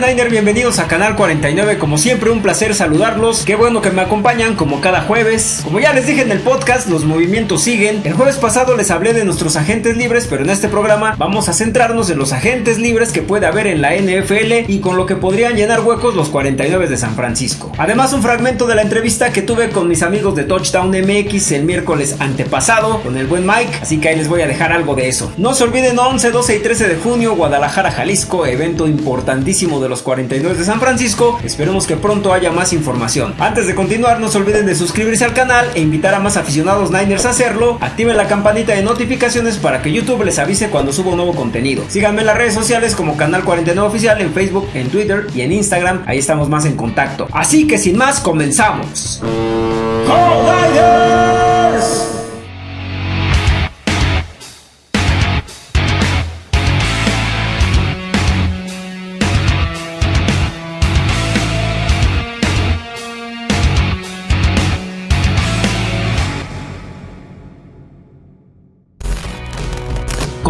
Niner, bienvenidos a Canal 49. Como siempre, un placer saludarlos. Qué bueno que me acompañan como cada jueves. Como ya les dije en el podcast, los movimientos siguen. El jueves pasado les hablé de nuestros agentes libres, pero en este programa vamos a centrarnos en los agentes libres que puede haber en la NFL y con lo que podrían llenar huecos los 49 de San Francisco. Además, un fragmento de la entrevista que tuve con mis amigos de Touchdown MX el miércoles antepasado con el buen Mike, así que ahí les voy a dejar algo de eso. No se olviden 11, 12 y 13 de junio, Guadalajara, Jalisco, evento importantísimo de los 42 de San Francisco. Esperemos que pronto haya más información. Antes de continuar, no se olviden de suscribirse al canal e invitar a más aficionados Niners a hacerlo. Activen la campanita de notificaciones para que YouTube les avise cuando suba un nuevo contenido. Síganme en las redes sociales como Canal 49 Oficial en Facebook, en Twitter y en Instagram. Ahí estamos más en contacto. Así que sin más, comenzamos.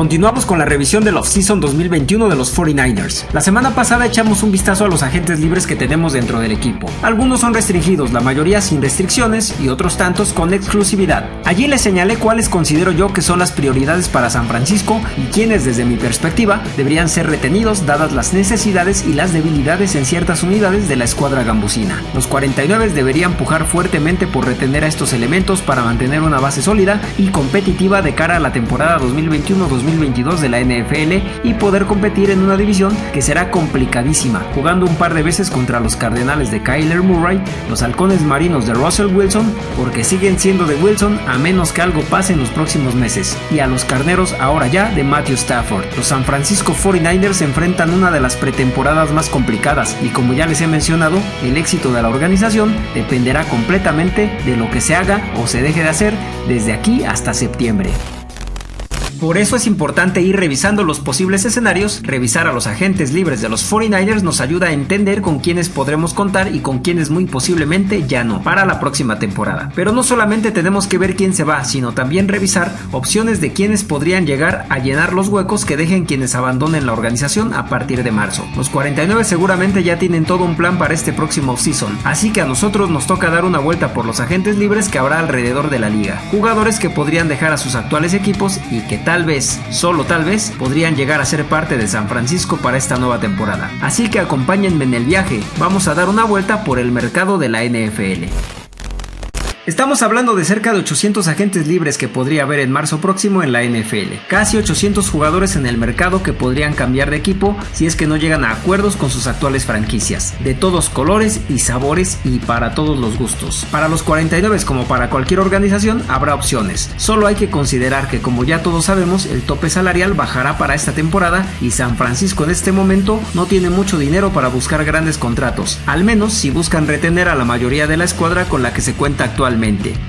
Continuamos con la revisión del off-season 2021 de los 49ers. La semana pasada echamos un vistazo a los agentes libres que tenemos dentro del equipo. Algunos son restringidos, la mayoría sin restricciones y otros tantos con exclusividad. Allí les señalé cuáles considero yo que son las prioridades para San Francisco y quienes desde mi perspectiva deberían ser retenidos dadas las necesidades y las debilidades en ciertas unidades de la escuadra gambusina. Los 49 deberían pujar fuertemente por retener a estos elementos para mantener una base sólida y competitiva de cara a la temporada 2021-2022 2022 de la NFL y poder competir en una división que será complicadísima, jugando un par de veces contra los Cardenales de Kyler Murray, los Halcones Marinos de Russell Wilson, porque siguen siendo de Wilson a menos que algo pase en los próximos meses, y a los Carneros ahora ya de Matthew Stafford. Los San Francisco 49ers enfrentan una de las pretemporadas más complicadas y como ya les he mencionado, el éxito de la organización dependerá completamente de lo que se haga o se deje de hacer desde aquí hasta septiembre. Por eso es importante ir revisando los posibles escenarios, revisar a los agentes libres de los 49ers nos ayuda a entender con quiénes podremos contar y con quiénes muy posiblemente ya no para la próxima temporada. Pero no solamente tenemos que ver quién se va, sino también revisar opciones de quienes podrían llegar a llenar los huecos que dejen quienes abandonen la organización a partir de marzo. Los 49 seguramente ya tienen todo un plan para este próximo season, así que a nosotros nos toca dar una vuelta por los agentes libres que habrá alrededor de la liga. Jugadores que podrían dejar a sus actuales equipos y que tal vez, solo tal vez, podrían llegar a ser parte de San Francisco para esta nueva temporada. Así que acompáñenme en el viaje, vamos a dar una vuelta por el mercado de la NFL. Estamos hablando de cerca de 800 agentes libres que podría haber en marzo próximo en la NFL. Casi 800 jugadores en el mercado que podrían cambiar de equipo si es que no llegan a acuerdos con sus actuales franquicias. De todos colores y sabores y para todos los gustos. Para los 49 como para cualquier organización habrá opciones. Solo hay que considerar que como ya todos sabemos el tope salarial bajará para esta temporada y San Francisco en este momento no tiene mucho dinero para buscar grandes contratos. Al menos si buscan retener a la mayoría de la escuadra con la que se cuenta actualmente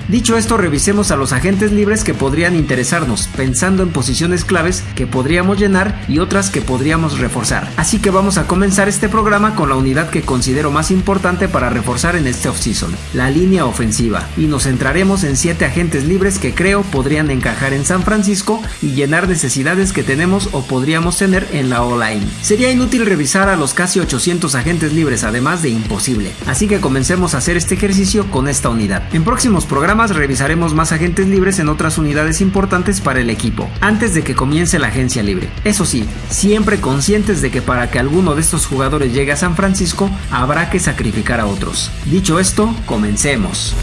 Dicho esto, revisemos a los agentes libres que podrían interesarnos, pensando en posiciones claves que podríamos llenar y otras que podríamos reforzar. Así que vamos a comenzar este programa con la unidad que considero más importante para reforzar en este offseason, la línea ofensiva, y nos centraremos en 7 agentes libres que creo podrían encajar en San Francisco y llenar necesidades que tenemos o podríamos tener en la O-line. Sería inútil revisar a los casi 800 agentes libres, además de imposible, así que comencemos a hacer este ejercicio con esta unidad. Próximos programas revisaremos más agentes libres en otras unidades importantes para el equipo, antes de que comience la agencia libre. Eso sí, siempre conscientes de que para que alguno de estos jugadores llegue a San Francisco, habrá que sacrificar a otros. Dicho esto, comencemos.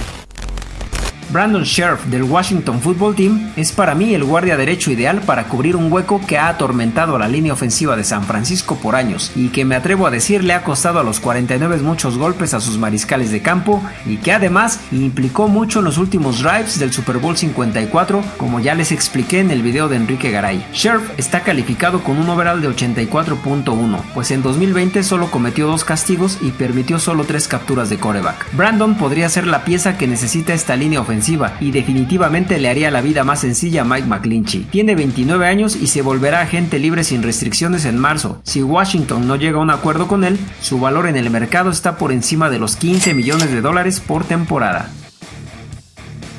Brandon Sheriff del Washington Football Team es para mí el guardia derecho ideal para cubrir un hueco que ha atormentado a la línea ofensiva de San Francisco por años y que me atrevo a decir le ha costado a los 49 muchos golpes a sus mariscales de campo y que además implicó mucho en los últimos drives del Super Bowl 54 como ya les expliqué en el video de Enrique Garay. Sheriff está calificado con un overall de 84.1 pues en 2020 solo cometió dos castigos y permitió solo tres capturas de coreback. Brandon podría ser la pieza que necesita esta línea ofensiva y definitivamente le haría la vida más sencilla a Mike McClinchy. Tiene 29 años y se volverá agente libre sin restricciones en marzo. Si Washington no llega a un acuerdo con él, su valor en el mercado está por encima de los 15 millones de dólares por temporada.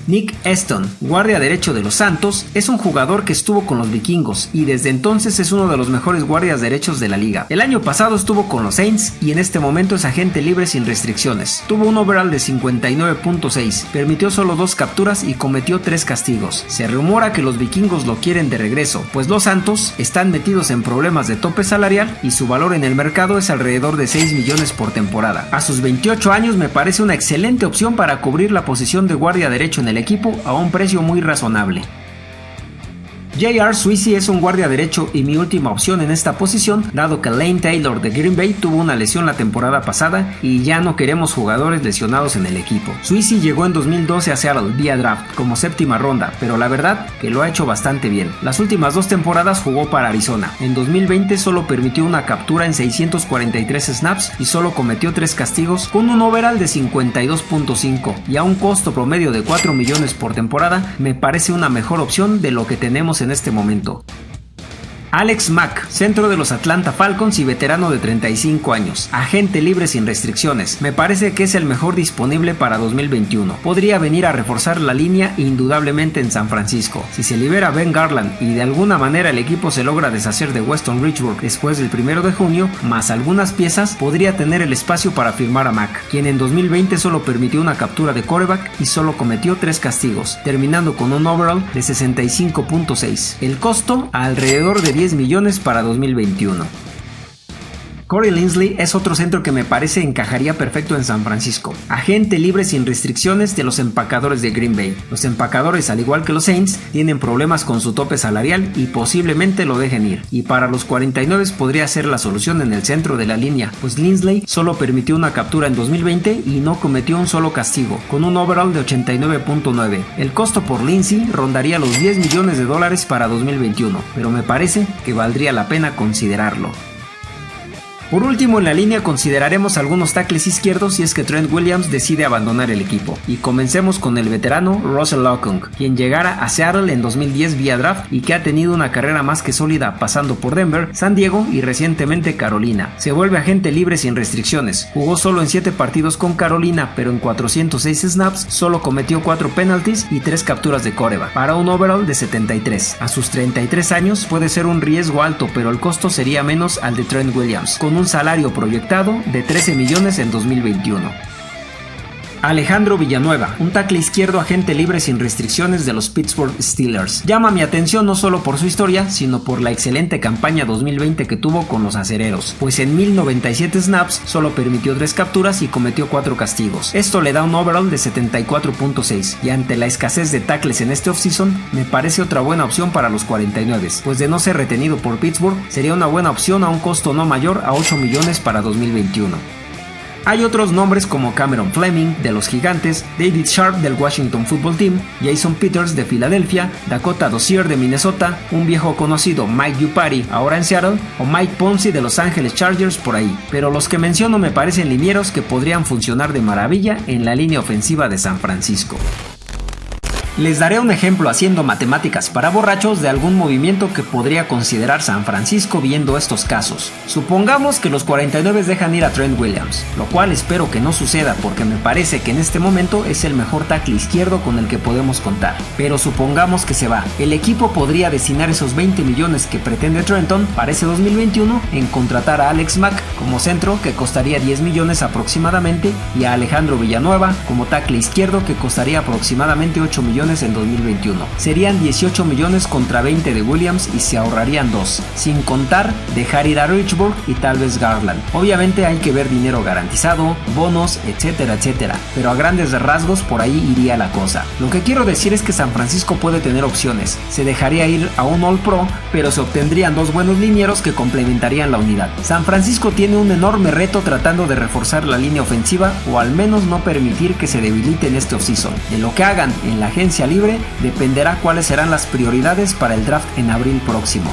Nick Eston, guardia derecho de los Santos, es un jugador que estuvo con los vikingos y desde entonces es uno de los mejores guardias derechos de la liga. El año pasado estuvo con los Saints y en este momento es agente libre sin restricciones. Tuvo un overall de 59.6, permitió solo dos capturas y cometió tres castigos. Se rumora que los vikingos lo quieren de regreso, pues los Santos están metidos en problemas de tope salarial y su valor en el mercado es alrededor de 6 millones por temporada. A sus 28 años me parece una excelente opción para cubrir la posición de guardia derecho en el equipo a un precio muy razonable. J.R. Sweezy es un guardia derecho y mi última opción en esta posición, dado que Lane Taylor de Green Bay tuvo una lesión la temporada pasada y ya no queremos jugadores lesionados en el equipo. Sweezy llegó en 2012 a Seattle vía draft como séptima ronda, pero la verdad que lo ha hecho bastante bien. Las últimas dos temporadas jugó para Arizona. En 2020 solo permitió una captura en 643 snaps y solo cometió tres castigos con un overall de 52.5 y a un costo promedio de 4 millones por temporada me parece una mejor opción de lo que tenemos en este momento. Alex Mack, centro de los Atlanta Falcons y veterano de 35 años, agente libre sin restricciones. Me parece que es el mejor disponible para 2021. Podría venir a reforzar la línea indudablemente en San Francisco. Si se libera Ben Garland y de alguna manera el equipo se logra deshacer de Weston Richburg después del 1 de junio, más algunas piezas, podría tener el espacio para firmar a Mack, quien en 2020 solo permitió una captura de coreback y solo cometió tres castigos, terminando con un overall de 65.6. El costo alrededor de 10 millones para 2021. Corey Linsley es otro centro que me parece encajaría perfecto en San Francisco. Agente libre sin restricciones de los empacadores de Green Bay. Los empacadores, al igual que los Saints, tienen problemas con su tope salarial y posiblemente lo dejen ir. Y para los 49 podría ser la solución en el centro de la línea, pues Linsley solo permitió una captura en 2020 y no cometió un solo castigo, con un overall de 89.9. El costo por Lindsay rondaría los 10 millones de dólares para 2021, pero me parece que valdría la pena considerarlo. Por último, en la línea consideraremos algunos tackles izquierdos si es que Trent Williams decide abandonar el equipo. Y comencemos con el veterano Russell Okung, quien llegara a Seattle en 2010 vía draft y que ha tenido una carrera más que sólida pasando por Denver, San Diego y recientemente Carolina. Se vuelve agente libre sin restricciones. Jugó solo en 7 partidos con Carolina, pero en 406 snaps solo cometió 4 penalties y 3 capturas de coreba, para un overall de 73. A sus 33 años puede ser un riesgo alto, pero el costo sería menos al de Trent Williams, con un salario proyectado de 13 millones en 2021. Alejandro Villanueva, un tackle izquierdo agente libre sin restricciones de los Pittsburgh Steelers. Llama mi atención no solo por su historia, sino por la excelente campaña 2020 que tuvo con los acereros, pues en 1097 snaps solo permitió 3 capturas y cometió 4 castigos. Esto le da un overall de 74.6 y ante la escasez de tackles en este offseason, me parece otra buena opción para los 49, pues de no ser retenido por Pittsburgh, sería una buena opción a un costo no mayor a 8 millones para 2021. Hay otros nombres como Cameron Fleming de los Gigantes, David Sharp del Washington Football Team, Jason Peters de Filadelfia, Dakota Dozier de Minnesota, un viejo conocido Mike Yupari ahora en Seattle o Mike Ponzi de Los Angeles Chargers por ahí. Pero los que menciono me parecen linieros que podrían funcionar de maravilla en la línea ofensiva de San Francisco. Les daré un ejemplo haciendo matemáticas para borrachos de algún movimiento que podría considerar San Francisco viendo estos casos. Supongamos que los 49 dejan ir a Trent Williams, lo cual espero que no suceda porque me parece que en este momento es el mejor tackle izquierdo con el que podemos contar. Pero supongamos que se va. El equipo podría destinar esos 20 millones que pretende Trenton para ese 2021 en contratar a Alex Mack como centro que costaría 10 millones aproximadamente y a Alejandro Villanueva como tackle izquierdo que costaría aproximadamente 8 millones en 2021. Serían 18 millones contra 20 de Williams y se ahorrarían 2, sin contar dejar ir a Richburg y tal vez Garland. Obviamente hay que ver dinero garantizado, bonos, etcétera, etcétera, pero a grandes rasgos por ahí iría la cosa. Lo que quiero decir es que San Francisco puede tener opciones. Se dejaría ir a un All Pro, pero se obtendrían dos buenos linieros que complementarían la unidad. San Francisco tiene un enorme reto tratando de reforzar la línea ofensiva o al menos no permitir que se debilite en este offseason. De lo que hagan en la agencia libre dependerá cuáles serán las prioridades para el draft en abril próximo.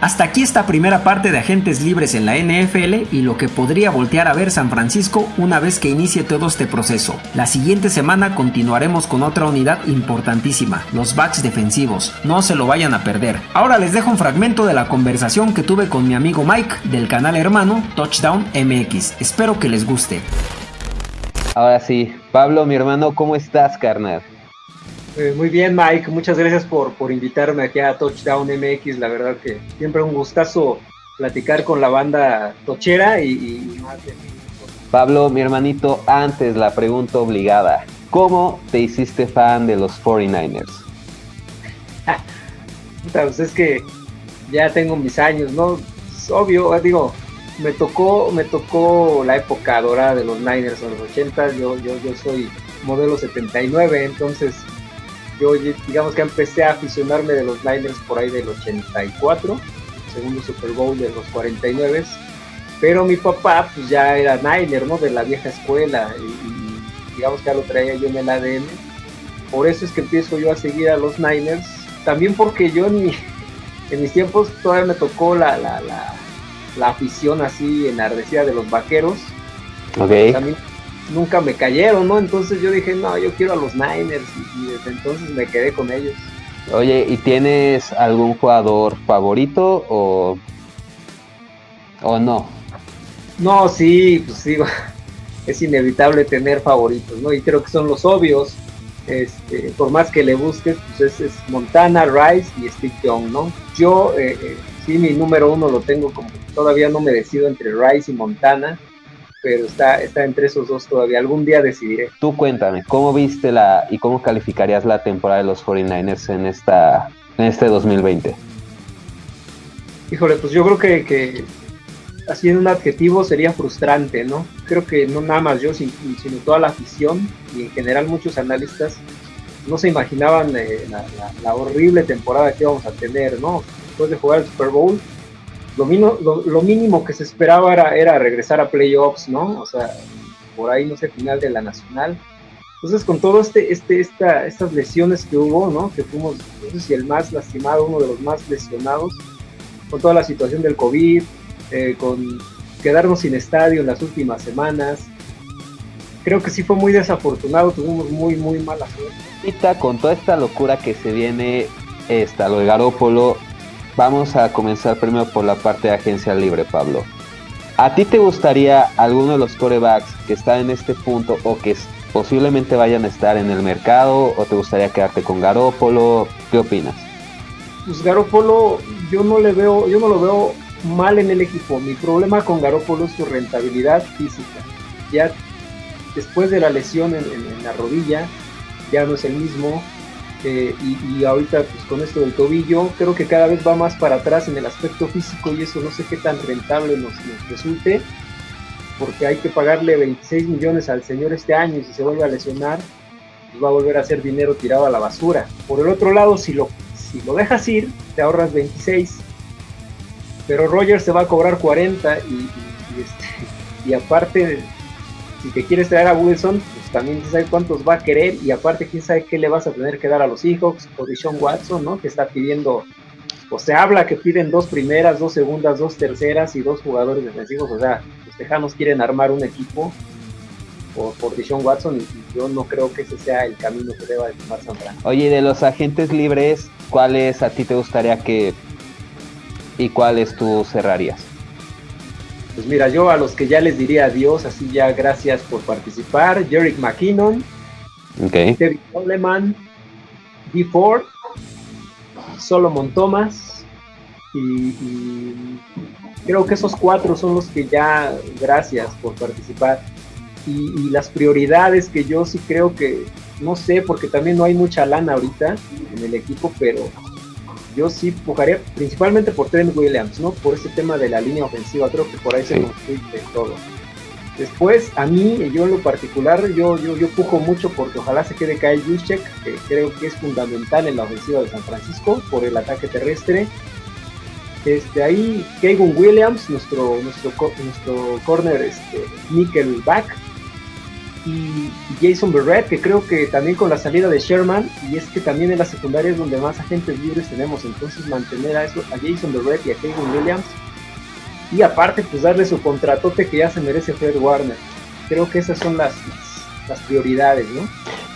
Hasta aquí esta primera parte de agentes libres en la NFL y lo que podría voltear a ver San Francisco una vez que inicie todo este proceso. La siguiente semana continuaremos con otra unidad importantísima, los backs defensivos. No se lo vayan a perder. Ahora les dejo un fragmento de la conversación que tuve con mi amigo Mike del canal hermano Touchdown MX. Espero que les guste. Ahora sí, Pablo, mi hermano, ¿cómo estás, carnal? Eh, muy bien, Mike. Muchas gracias por, por invitarme aquí a Touchdown MX. La verdad que siempre un gustazo platicar con la banda tochera y, y más de... Pablo, mi hermanito, antes la pregunta obligada. ¿Cómo te hiciste fan de los 49ers? pues es que ya tengo mis años, ¿no? Es obvio, digo, me tocó, me tocó la época dorada de los Niners en los 80, yo, yo, yo soy modelo 79, entonces yo digamos que empecé a aficionarme de los Niners por ahí del 84, segundo Super Bowl de los 49, pero mi papá pues ya era Niner, ¿no? De la vieja escuela y, digamos que ya lo traía yo en el ADN. Por eso es que empiezo yo a seguir a los Niners, también porque yo en, en mis tiempos todavía me tocó la, la, la, la afición así enardecida de los vaqueros. Ok. También nunca me cayeron, ¿no? Entonces yo dije, no, yo quiero a los Niners y, y desde entonces me quedé con ellos. Oye, ¿y tienes algún jugador favorito o, o no? No, sí, pues sí, es inevitable tener favoritos, ¿no? Y creo que son los obvios. Este, por más que le busques, pues es, es Montana, Rice y Steve Young, ¿no? Yo, eh, eh, sí, mi número uno lo tengo como, todavía no me decido entre Rice y Montana, pero está, está entre esos dos todavía. Algún día decidiré. Tú cuéntame, ¿cómo viste la y cómo calificarías la temporada de los 49ers en esta en este 2020? Híjole, pues yo creo que, que así en un adjetivo sería frustrante, ¿no? Creo que no nada más yo, sino, toda la afición y en general muchos analistas no se imaginaban eh, la, la, la, horrible temporada que íbamos a tener, ¿no? Después de jugar el Super Bowl, lo, mino, lo, lo, mínimo que se esperaba era, era regresar a playoffs, ¿no? O sea, por ahí, no sé, final de la nacional. Entonces, con todo este, este, esta, estas lesiones que hubo, ¿no? Que fuimos, no sé si el más lastimado, uno de los más lesionados, con toda la situación del COVID, eh, con quedarnos sin estadio en las últimas semanas. Creo que sí fue muy desafortunado, tuvimos muy, muy mala suerte. Con toda esta locura que se viene, esta, lo de Garópolo, vamos a comenzar primero por la parte de agencia libre, Pablo. ¿A ti te gustaría alguno de los corebacks que están en este punto o que posiblemente vayan a estar en el mercado o te gustaría quedarte con Garópolo? ¿Qué opinas? Pues Garópolo yo no le veo, yo no lo veo mal en el equipo. Mi problema con Garópolo es su rentabilidad física. Ya después de la lesión en la rodilla, ya no es el mismo. Eh, y, ahorita pues con esto del tobillo, creo que cada vez va más para atrás en el aspecto físico y eso no sé qué tan rentable nos, resulte, porque hay que pagarle 26 millones al señor este año y si se vuelve a lesionar, pues va a volver a ser dinero tirado a la basura. Por el otro lado, si lo, si lo dejas ir, te ahorras 26 pero Rogers se va a cobrar 40 y, este, y aparte, si te quieres traer a Wilson, también quién sabe cuántos va a querer y aparte quién sabe qué le vas a tener que dar a los Seahawks o Deshaun Watson, ¿no? Que está pidiendo, o se habla que piden dos primeras, dos segundas, dos terceras y dos jugadores defensivos, o sea, los Tejanos quieren armar un equipo por, por Deshaun Watson y, yo no creo que ese sea el camino que deba de tomar Santana. Oye, de los agentes libres, ¿cuáles a ti te gustaría que y cuáles tú cerrarías? Pues mira, yo a los que ya les diría adiós, así ya gracias por participar. Jerick McKinnon, okay. David Coleman, D. Ford, Solomon Thomas y, y, creo que esos cuatro son los que ya gracias por participar. Y, y, las prioridades que yo sí creo que, no sé, porque también no hay mucha lana ahorita en el equipo, pero yo sí pujaría principalmente por Trent Williams, ¿no? Por ese tema de la línea ofensiva, creo que por ahí sí. se construye todo. Después, a mí, yo en lo particular, yo, yo, yo pujo mucho porque ojalá se quede Kyle Juszczyk, que creo que es fundamental en la ofensiva de San Francisco por el ataque terrestre. Este, ahí, Kevin Williams, nuestro, nuestro, nuestro corner este, nickelback, y Jason Berrett, que creo que también con la salida de Sherman, y es que también en la secundaria es donde más agentes libres tenemos, entonces mantener a, eso, a Jason Berrett y a Kevin Williams, y aparte pues darle su contratote que ya se merece Fred Warner. Creo que esas son las, las, prioridades, ¿no?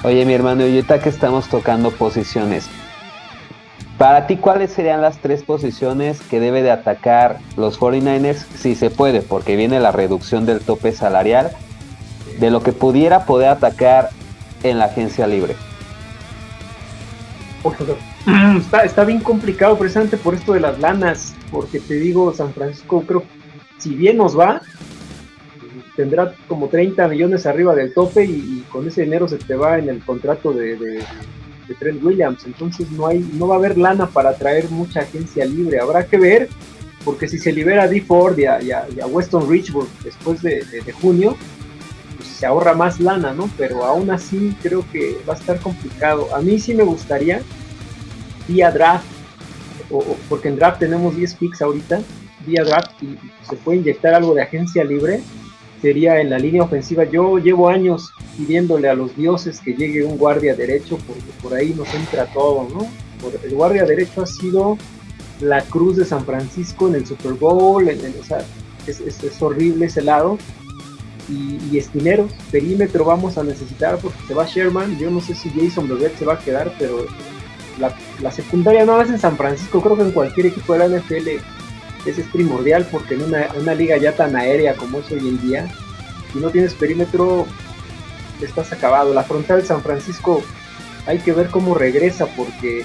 Oye mi hermano, y ahorita que estamos tocando posiciones, para ti, ¿cuáles serían las tres posiciones que debe de atacar los 49ers si se puede? Porque viene la reducción del tope salarial de lo que pudiera poder atacar en la agencia libre? Está, está bien complicado precisamente por esto de las lanas, porque te digo, San Francisco creo, si bien nos va, tendrá como 30 millones arriba del tope y, con ese dinero se te va en el contrato de, de, Trent Williams. Entonces no hay, no va a haber lana para traer mucha agencia libre. Habrá que ver, porque si se libera a D. Ford y a, Weston Richburg después de, junio, pues se ahorra más lana, ¿no? Pero aún así creo que va a estar complicado. A mí sí me gustaría, vía draft, o, porque en draft tenemos 10 picks ahorita, vía draft y se puede inyectar algo de agencia libre sería en la línea ofensiva. Yo llevo años pidiéndole a los dioses que llegue un guardia derecho, porque por ahí nos entra todo, ¿no? el guardia derecho ha sido la cruz de San Francisco en el Super Bowl, en, o sea, es, horrible ese lado. Y, y, esquineros, perímetro vamos a necesitar porque se va Sherman. Yo no sé si Jason Bebet se va a quedar, pero la, secundaria no más en San Francisco, creo que en cualquier equipo de la NFL ese es primordial porque en una, liga ya tan aérea como es hoy en día, si no tienes perímetro, estás acabado. La frontal de San Francisco hay que ver cómo regresa porque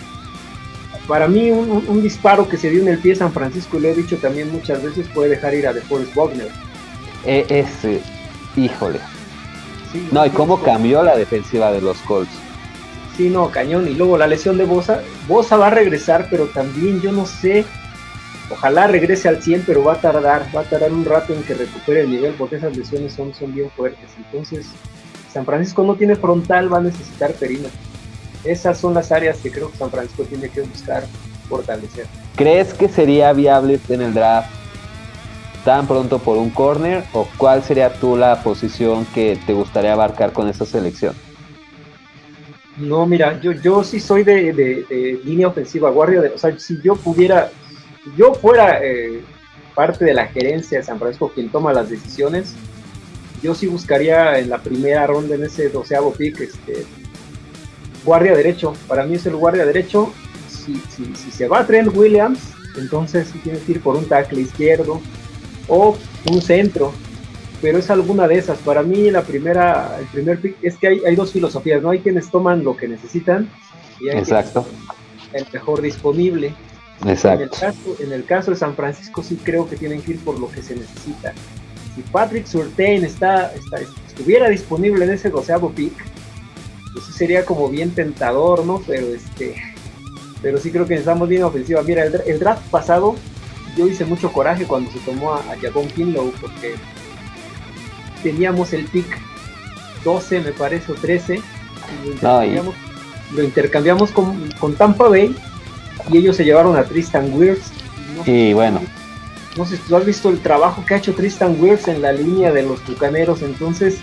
para mí un, disparo que se dio en el pie San Francisco, y lo he dicho también muchas veces, puede dejar ir a DeForest Wagner. E, ese, híjole. no, y cómo cambió la defensiva de los Colts. Sí, no, cañón. Y luego la lesión de Bosa. Bosa va a regresar, pero también yo no sé Ojalá regrese al 100, pero va a tardar, va a tardar un rato en que recupere el nivel porque esas lesiones son, son bien fuertes. Entonces, San Francisco no tiene frontal, va a necesitar perímetro. Esas son las áreas que creo que San Francisco tiene que buscar fortalecer. ¿Crees que sería viable en el draft tan pronto por un corner o cuál sería tú la posición que te gustaría abarcar con esa selección? No, mira, yo, yo sí soy de, línea ofensiva, guardia de, o sea, si yo pudiera, yo fuera eh, parte de la gerencia de San Francisco quien toma las decisiones, yo sí buscaría en la primera ronda, en ese doceavo pick, este, guardia derecho. Para mí es el guardia derecho. Si, si, si se va a Trent Williams, entonces tienes que ir por un tackle izquierdo o un centro. Pero es alguna de esas. Para mí la primera, el primer pick es que hay, hay dos filosofías, ¿no? Hay quienes toman lo que necesitan y hay Exacto. el mejor disponible. En el, caso, en el caso de San Francisco sí creo que tienen que ir por lo que se necesita. Si Patrick Surtain está, estuviera disponible en ese doceavo pick, pues sería como bien tentador, ¿no? Pero este, pero sí creo que necesitamos bien ofensiva. Mira, el, draft pasado yo hice mucho coraje cuando se tomó a, a Kinlow porque teníamos el pick 12, me parece, o 13. lo intercambiamos, con, con Tampa Bay y ellos se llevaron a Tristan Wirfs. y bueno. No sé si tú has visto el trabajo que ha hecho Tristan Wirfs en la línea de los Tucaneros, entonces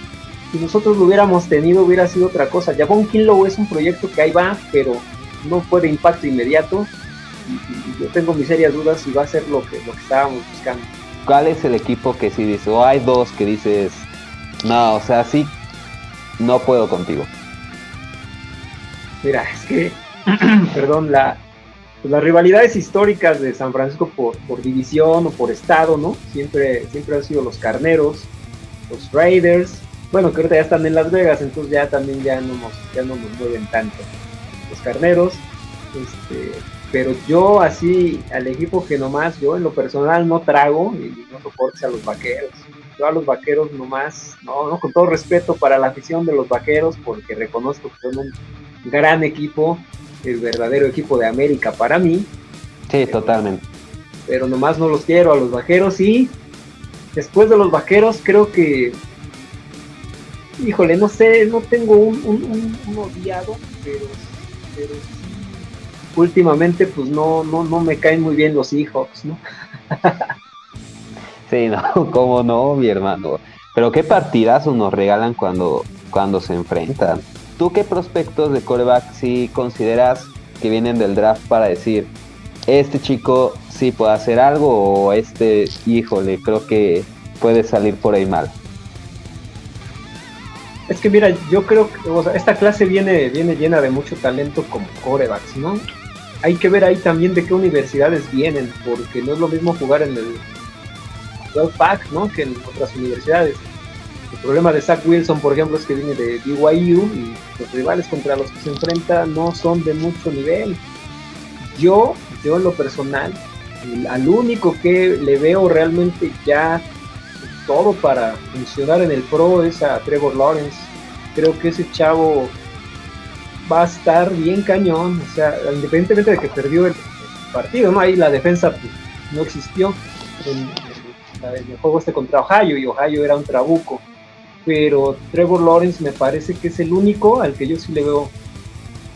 si nosotros lo hubiéramos tenido hubiera sido otra cosa. Javon Kinlow es un proyecto que ahí va, pero no fue de impacto inmediato yo tengo mis serias dudas si va a ser lo que, lo que estábamos buscando. ¿Cuál es el equipo que sí dice, o hay dos que dices, no, o sea, sí, no puedo contigo? Mira, es que, perdón, la, pues, las rivalidades históricas de San Francisco por, por división o por estado, ¿no? Siempre, siempre han sido los carneros, los Raiders, bueno, que ahorita ya están en Las Vegas, entonces ya también ya no nos, ya no nos mueven tanto. Los carneros, este, pero yo así, al equipo que nomás, yo en lo personal no trago y no soportes a los vaqueros. Yo a los vaqueros nomás, no, no, con todo respeto para la afición de los vaqueros, porque reconozco que son un gran equipo, el verdadero equipo de América para mí. Sí, totalmente. Pero nomás no los quiero a los vaqueros y después de los vaqueros creo que, híjole, no sé, no tengo un, odiado, pero, pero últimamente pues no, no, no me caen muy bien los Seahawks, ¿no? sí, no, cómo no, mi hermano. Pero qué partidazos nos regalan cuando, cuando se enfrentan. ¿Tú qué prospectos de coreback sí consideras que vienen del draft para decir, este chico sí puede hacer algo o este, híjole, creo que puede salir por ahí mal? Es que mira, yo creo que esta clase viene, viene llena de mucho talento como corebacks, ¿no? Hay que ver ahí también de qué universidades vienen, porque no es lo mismo jugar en el 12 pack, ¿no? Que en otras universidades El problema de Zach Wilson, por ejemplo, es que viene de BYU y los rivales contra los que se enfrenta no son de mucho nivel. Yo, yo en lo personal, al único que le veo realmente ya todo para funcionar en el pro es a Trevor Lawrence. Creo que ese chavo va a estar bien cañón, o sea, independientemente de que perdió el partido, ¿no? Ahí la defensa pues, no existió en, el juego este contra Ohio y Ohio era un trabuco. Pero Trevor Lawrence me parece que es el único al que yo sí le veo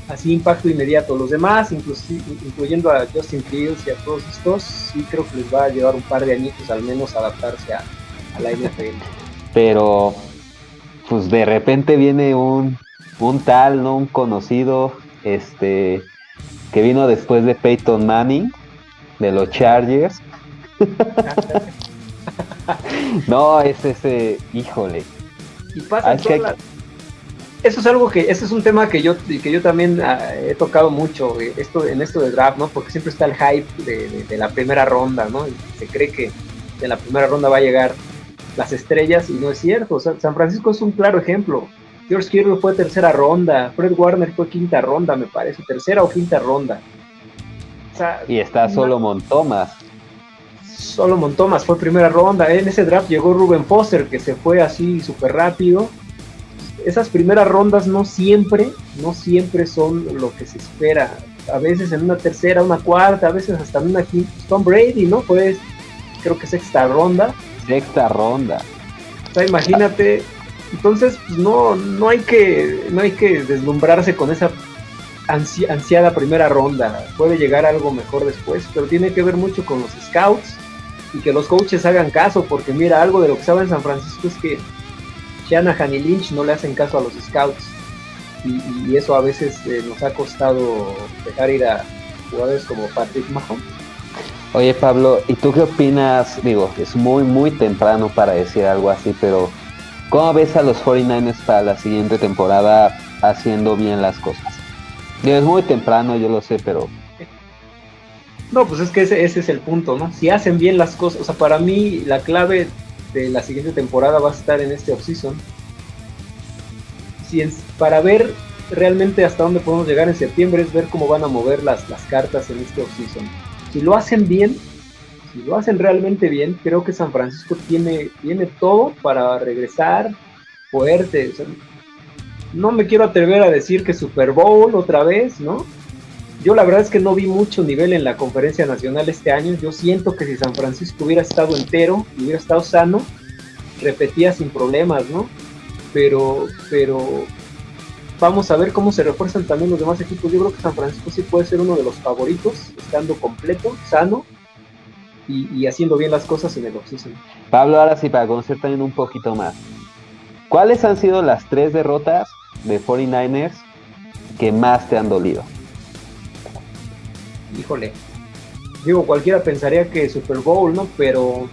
así impacto inmediato. Los demás, incluyendo a Justin Fields y a todos estos, sí creo que les va a llevar un par de añitos al menos adaptarse a, a la NFL. Pero, pues de repente viene un, un tal, ¿no? Un conocido, este, que vino después de Peyton Manning, de los Chargers. no, es ese, híjole. Y pasa Eso es algo que, ese es un tema que yo, que yo también ah, he tocado mucho, eh, esto, en esto de draft, ¿no? Porque siempre está el hype de, la primera ronda, ¿no? se cree que de la primera ronda va a llegar las estrellas y no es cierto. San Francisco es un claro ejemplo. George Kittle fue tercera ronda, Fred Warner fue quinta ronda, me parece, tercera o quinta ronda. y está Solomon Thomas. Solomon Thomas fue primera ronda. En ese draft llegó Ruben Foster, que se fue así súper rápido. Esas primeras rondas no siempre, no siempre son lo que se espera. A veces en una tercera, una cuarta, a veces hasta en una quinta. Tom Brady, ¿no? Fue, creo que sexta ronda. Sexta ronda. O sea, imagínate entonces, pues, no, no, hay que, no hay que deslumbrarse con esa ansiada primera ronda. Puede llegar algo mejor después, pero tiene que ver mucho con los scouts y que los coaches hagan caso, porque mira, algo de lo que sabe en San Francisco es que Shanahan y Lynch no le hacen caso a los scouts. Y, eso a veces eh, nos ha costado dejar ir a jugadores como Patrick Mahomes. Oye Pablo, ¿y tú qué opinas? Digo, es muy, muy temprano para decir algo así, pero ¿Cómo ves a los 49ers para la siguiente temporada haciendo bien las cosas? Es muy temprano, yo lo sé, pero... No, pues es que ese, es el punto, ¿no? Si hacen bien las cosas, o sea, para mí la clave de la siguiente temporada va a estar en este offseason. Si para ver realmente hasta dónde podemos llegar en septiembre es ver cómo van a mover las, las cartas en este offseason. Si lo hacen bien, si lo hacen realmente bien, creo que San Francisco tiene, tiene todo para regresar fuerte. no me quiero atrever a decir que Super Bowl otra vez, ¿no? Yo la verdad es que no vi mucho nivel en la conferencia nacional este año. Yo siento que si San Francisco hubiera estado entero, hubiera estado sano, repetía sin problemas, ¿no? Pero, pero vamos a ver cómo se refuerzan también los demás equipos. Yo creo que San Francisco sí puede ser uno de los favoritos, estando completo, sano y, haciendo bien las cosas en el offseason. Pablo, ahora sí, para conocer también un poquito más. ¿Cuáles han sido las tres derrotas de 49ers que más te han dolido? Híjole, digo, cualquiera pensaría que Super Bowl, ¿no? Pero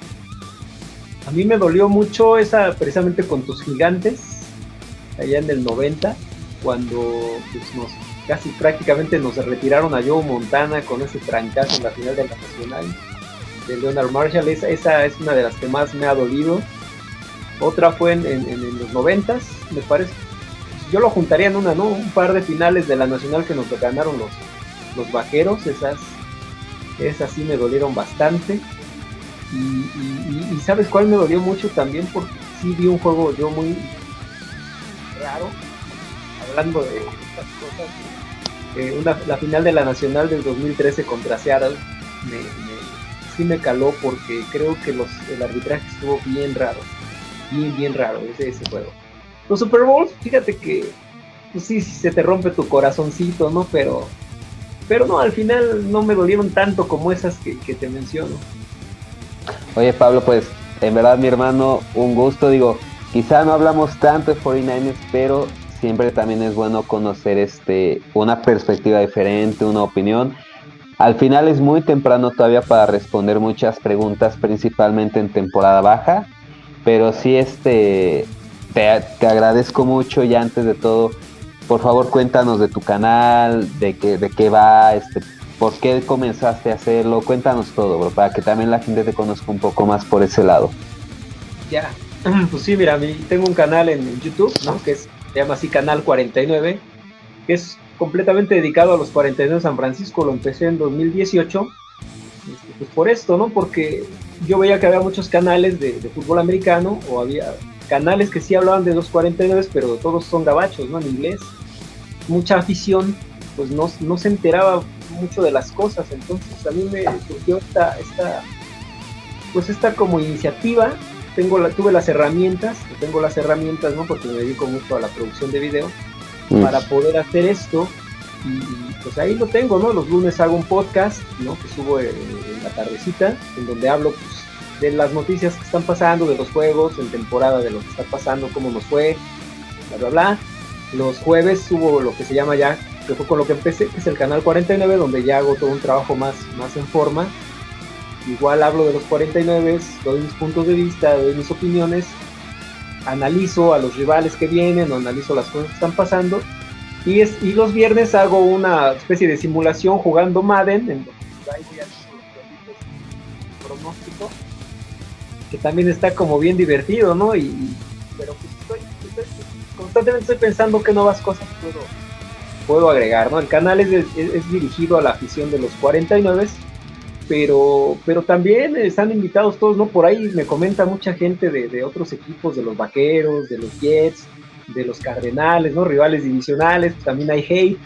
a mí me dolió mucho esa precisamente con tus gigantes, allá en el 90, cuando pues, nos, casi prácticamente nos retiraron a Joe Montana con ese trancazo en la final de la Nacional de Leonard Marshall. Esa, esa, es una de las que más me ha dolido. Otra fue en, los noventas, me parece. Yo lo juntaría en una, ¿no? Un par de finales de la Nacional que nos ganaron los, los vaqueros. Esas, esas sí me dolieron bastante. Y, sabes cuál me dolió mucho también porque sí vi un juego yo muy raro hablando de estas cosas eh, la final de la nacional del 2013 contra Seattle sí me caló porque creo que los, el arbitraje estuvo bien raro. Bien, bien raro ese, ese juego. Los Super Bowls, fíjate que pues sí, se te rompe tu corazoncito, ¿no? Pero, pero no, al final no me dolieron tanto como esas que, que te menciono. Oye Pablo, pues en verdad mi hermano, un gusto, digo, quizá no hablamos tanto de 49ers, pero siempre también es bueno conocer este una perspectiva diferente, una opinión. Al final es muy temprano todavía para responder muchas preguntas, principalmente en temporada baja, pero sí este, te, agradezco mucho y antes de todo, por favor cuéntanos de tu canal, de qué, de qué va, este, por qué comenzaste a hacerlo, cuéntanos todo, bro, para que también la gente te conozca un poco más por ese lado. Ya, Pues sí, mira, tengo un canal en YouTube, ¿no? Que se llama así Canal 49, que es completamente dedicado a los 49 de San Francisco. Lo empecé en 2018. Este, pues por esto, ¿no? Porque yo veía que había muchos canales de, fútbol americano o había canales que sí hablaban de los 49, pero todos son gabachos, ¿no? En inglés. Mucha afición, pues no, no se enteraba mucho de las cosas. Entonces a mí me surgió esta, esta pues esta como iniciativa. Tengo la, tuve las herramientas, tengo las herramientas, ¿no? Porque me dedico mucho a la producción de video Mm. para poder hacer esto. Y, pues ahí lo tengo, ¿no? Los lunes hago un podcast, ¿no? Que subo en, la tardecita, en donde hablo pues, de las noticias que están pasando, de los juegos, en temporada, de lo que está pasando, cómo nos fue, bla, bla, bla. Los jueves subo lo que se llama ya, que fue con lo que empecé, que es el canal 49, donde ya hago todo un trabajo más, más en forma. Igual hablo de los 49, doy mis puntos de vista, doy mis opiniones analizo a los rivales que vienen o analizo las cosas que están pasando. Y, es, y los viernes hago una especie de simulación jugando Madden, en donde ahí voy los pronóstico, que también está como bien divertido, ¿no? Y, pero pues estoy, constantemente estoy pensando que nuevas cosas puedo, puedo agregar, ¿no? El canal es, es dirigido a la afición de los 49 pero, pero también están invitados todos, ¿no? Por ahí me comenta mucha gente de, otros equipos, de los Vaqueros, de los Jets, de los Cardenales, ¿no? Rivales divisionales, pues también hay hate,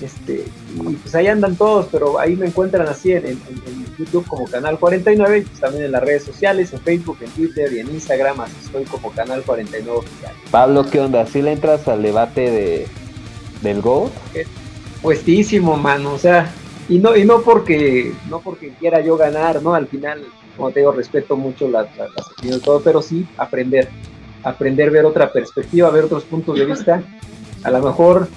este, y pues ahí andan todos, pero ahí me encuentran así en, YouTube como Canal 49, y pues también en las redes sociales, en Facebook, en Twitter y en Instagram, así estoy como Canal 49 Oficial. Pablo, ¿qué onda? ¿Sí le entras al debate de, del GOAT? Puestísimo, mano, o sea, y no y no porque no porque quiera yo ganar no al final como te digo respeto mucho las, opiniones todo pero sí aprender aprender ver otra perspectiva ver otros puntos de vista a lo mejor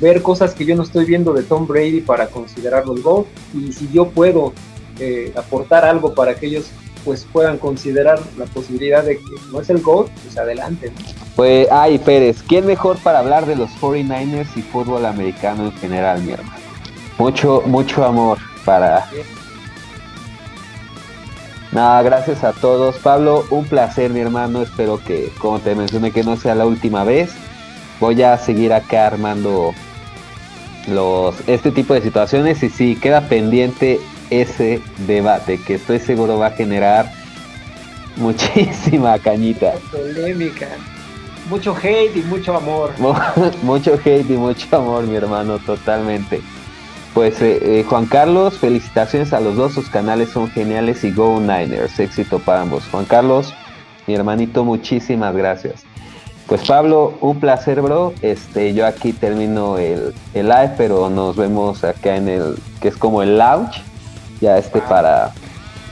ver cosas que yo no estoy viendo de Tom Brady para considerarlo el GOAT y si yo puedo eh, aportar algo para que ellos pues puedan considerar la posibilidad de que no es el GOAT, pues adelante. Pues, ay Pérez, ¿quién mejor para hablar de los 49ers y fútbol americano en general, mi hermano? Mucho, mucho amor para... Nada, gracias a todos. Pablo, un placer, mi hermano. Espero que, como te mencioné, que no sea la última vez. Voy a seguir acá armando los este tipo de situaciones y si queda pendiente ese debate que estoy seguro va a generar muchísima cañita. Polémica. Mucho hate y mucho amor. mucho hate y mucho amor, mi hermano, totalmente. Pues eh, eh, Juan Carlos, felicitaciones a los dos, sus canales son geniales y Go Niners, éxito para ambos. Juan Carlos, mi hermanito, muchísimas gracias. Pues Pablo, un placer, bro. Este, yo aquí termino el, live, pero nos vemos acá en el, que es como el lounge, ya este para,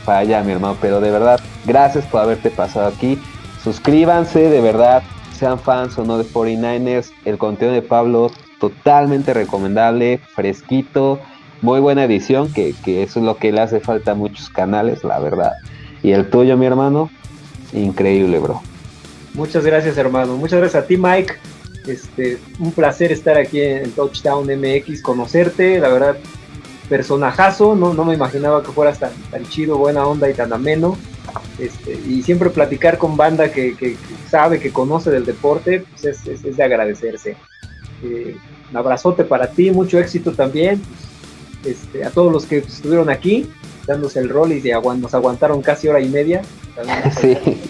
para allá, mi hermano. Pero de verdad, gracias por haberte pasado aquí. Suscríbanse, de verdad, sean fans o no de 49ers. El contenido de Pablo totalmente recomendable, fresquito, muy buena edición, que, eso es lo que le hace falta a muchos canales, la verdad. Y el tuyo, mi hermano, increíble, bro. Muchas gracias, hermano. Muchas gracias a ti, Mike. Este, un placer estar aquí en Touchdown MX, conocerte, la verdad, personajazo, no, no me imaginaba que fueras tan, tan chido, buena onda y tan ameno. Este, y siempre platicar con banda que, sabe, que conoce del deporte, pues es, es de agradecerse. Eh, un abrazote para ti, mucho éxito también. Este, a todos los que estuvieron aquí, dándose el rol y nos aguantaron casi hora y media.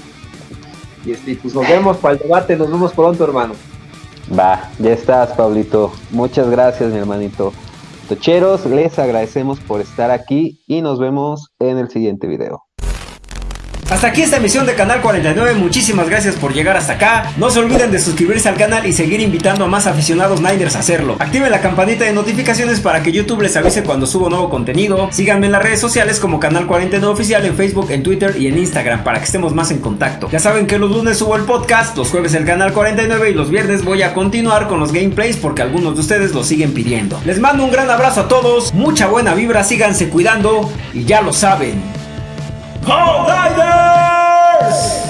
Y este, pues nos vemos para el debate, nos vemos pronto, hermano. Va, ya estás, Pablito. Muchas gracias, mi hermanito. Tocheros, les agradecemos por estar aquí y nos vemos en el siguiente video. Hasta aquí esta emisión de Canal 49, muchísimas gracias por llegar hasta acá. No se olviden de suscribirse al canal y seguir invitando a más aficionados Niners a hacerlo. Activen la campanita de notificaciones para que YouTube les avise cuando subo nuevo contenido. Síganme en las redes sociales como Canal 49 Oficial en Facebook, en Twitter y en Instagram para que estemos más en contacto. Ya saben que los lunes subo el podcast, los jueves el Canal 49 y los viernes voy a continuar con los gameplays porque algunos de ustedes lo siguen pidiendo. Les mando un gran abrazo a todos, mucha buena vibra, síganse cuidando y ya lo saben. Paul Divers!